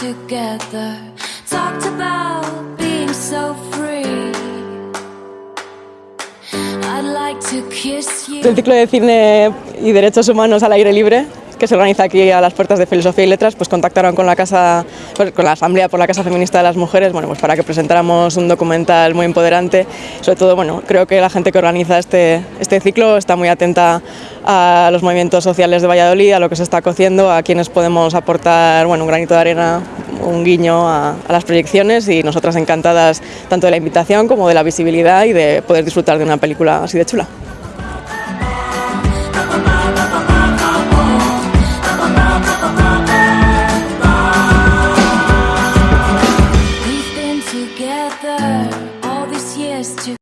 together. Talked about being so free. I'd like to kiss you. Ciclo de cine y derechos humanos al aire libre que se organiza aquí a las puertas de Filosofía y Letras, pues contactaron con la casa, con la Asamblea por la Casa Feminista de las Mujeres, bueno, pues para que presentáramos un documental muy empoderante. Sobre todo, bueno, creo que la gente que organiza este, este ciclo está muy atenta a los movimientos sociales de Valladolid, a lo que se está cociendo, a quienes podemos aportar, bueno, un granito de arena, un guiño a las proyecciones y nosotras encantadas tanto de la invitación como de la visibilidad y de poder disfrutar de una película así de chula. Yeah.